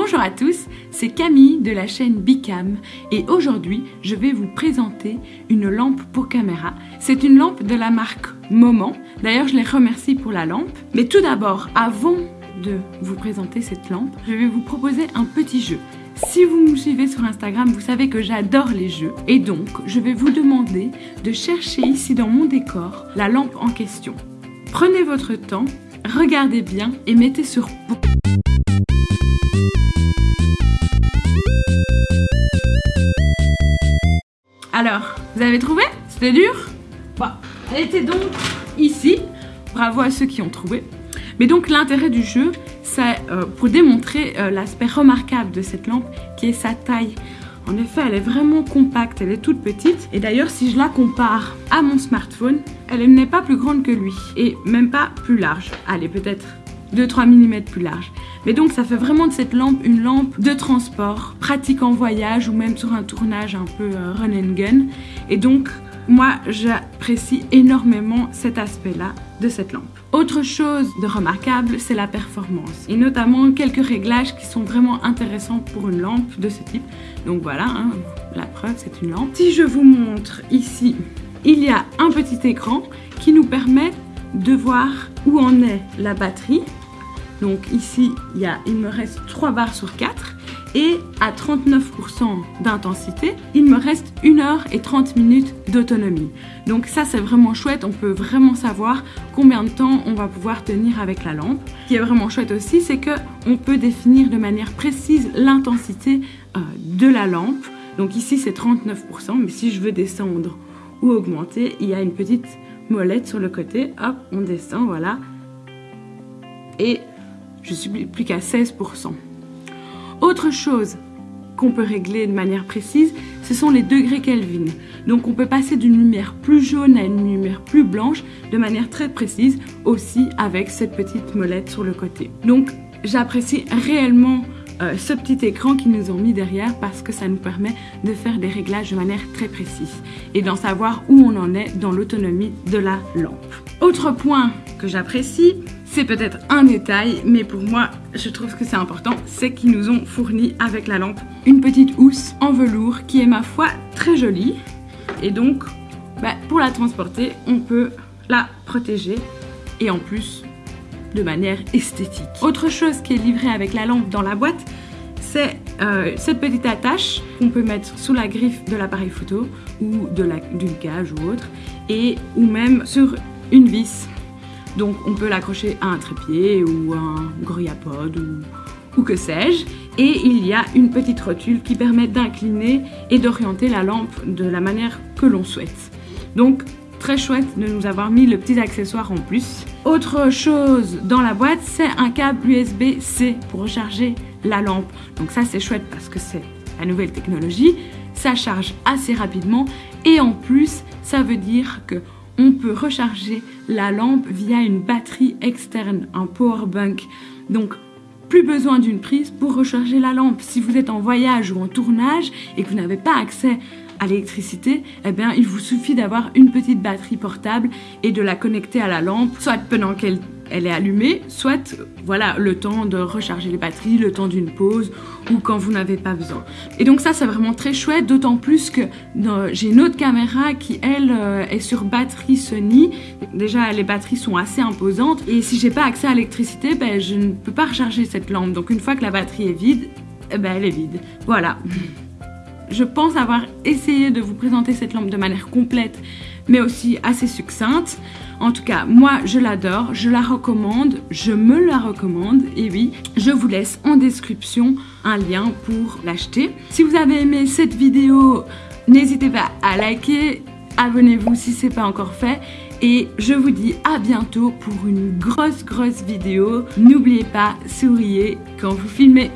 Bonjour à tous, c'est Camille de la chaîne Bicam et aujourd'hui je vais vous présenter une lampe pour caméra. C'est une lampe de la marque Moment, d'ailleurs je les remercie pour la lampe. Mais tout d'abord, avant de vous présenter cette lampe, je vais vous proposer un petit jeu. Si vous me suivez sur Instagram, vous savez que j'adore les jeux et donc je vais vous demander de chercher ici dans mon décor la lampe en question. Prenez votre temps, regardez bien et mettez sur Alors, vous avez trouvé? C'était dur? Bah, elle était donc ici. Bravo à ceux qui ont trouvé. Mais donc l'intérêt du jeu, c'est euh, pour démontrer euh, l'aspect remarquable de cette lampe qui est sa taille. En effet, elle est vraiment compacte, elle est toute petite. Et d'ailleurs, si je la compare à mon smartphone, elle n'est pas plus grande que lui. Et même pas plus large. Allez, peut-être 2-3 mm plus large. Mais donc ça fait vraiment de cette lampe une lampe de transport, pratique en voyage ou même sur un tournage un peu euh, run and gun. Et donc moi j'apprécie énormément cet aspect-là de cette lampe. Autre chose de remarquable, c'est la performance et notamment quelques réglages qui sont vraiment intéressants pour une lampe de ce type. Donc voilà, hein, la preuve c'est une lampe. Si je vous montre ici, il y a un petit écran qui nous permet de voir où en est la batterie donc ici, il, y a, il me reste 3 barres sur 4 et à 39% d'intensité, il me reste 1 heure et 30 minutes d'autonomie. Donc ça, c'est vraiment chouette. On peut vraiment savoir combien de temps on va pouvoir tenir avec la lampe. Ce qui est vraiment chouette aussi, c'est qu'on peut définir de manière précise l'intensité euh, de la lampe. Donc ici, c'est 39%, mais si je veux descendre ou augmenter, il y a une petite molette sur le côté. Hop, on descend, voilà. Et je suis plus qu'à 16%. Autre chose qu'on peut régler de manière précise, ce sont les degrés Kelvin. Donc on peut passer d'une lumière plus jaune à une lumière plus blanche de manière très précise aussi avec cette petite molette sur le côté. Donc j'apprécie réellement euh, ce petit écran qu'ils nous ont mis derrière parce que ça nous permet de faire des réglages de manière très précise et d'en savoir où on en est dans l'autonomie de la lampe. Autre point que j'apprécie, c'est peut-être un détail, mais pour moi, je trouve que c'est important, c'est qu'ils nous ont fourni avec la lampe une petite housse en velours qui est ma foi très jolie. Et donc, bah, pour la transporter, on peut la protéger et en plus de manière esthétique. Autre chose qui est livrée avec la lampe dans la boîte, c'est euh, cette petite attache qu'on peut mettre sous la griffe de l'appareil photo ou d'une cage ou autre, et ou même sur une vis donc on peut l'accrocher à un trépied ou un grillapod ou, ou que sais-je. Et il y a une petite rotule qui permet d'incliner et d'orienter la lampe de la manière que l'on souhaite. Donc très chouette de nous avoir mis le petit accessoire en plus. Autre chose dans la boîte, c'est un câble USB-C pour recharger la lampe. Donc ça c'est chouette parce que c'est la nouvelle technologie, ça charge assez rapidement et en plus ça veut dire que on peut recharger la lampe via une batterie externe, un power bank. Donc, plus besoin d'une prise pour recharger la lampe. Si vous êtes en voyage ou en tournage et que vous n'avez pas accès à l'électricité, eh bien, il vous suffit d'avoir une petite batterie portable et de la connecter à la lampe, soit pendant qu'elle elle est allumée, soit voilà le temps de recharger les batteries, le temps d'une pause ou quand vous n'avez pas besoin. Et donc ça c'est vraiment très chouette, d'autant plus que j'ai une autre caméra qui elle euh, est sur batterie Sony. Déjà les batteries sont assez imposantes et si j'ai pas accès à l'électricité, ben, je ne peux pas recharger cette lampe. Donc une fois que la batterie est vide, eh ben, elle est vide. Voilà. Je pense avoir essayé de vous présenter cette lampe de manière complète mais aussi assez succincte. En tout cas, moi je l'adore, je la recommande, je me la recommande et oui, je vous laisse en description un lien pour l'acheter. Si vous avez aimé cette vidéo, n'hésitez pas à liker, abonnez-vous si ce n'est pas encore fait et je vous dis à bientôt pour une grosse grosse vidéo. N'oubliez pas, souriez quand vous filmez.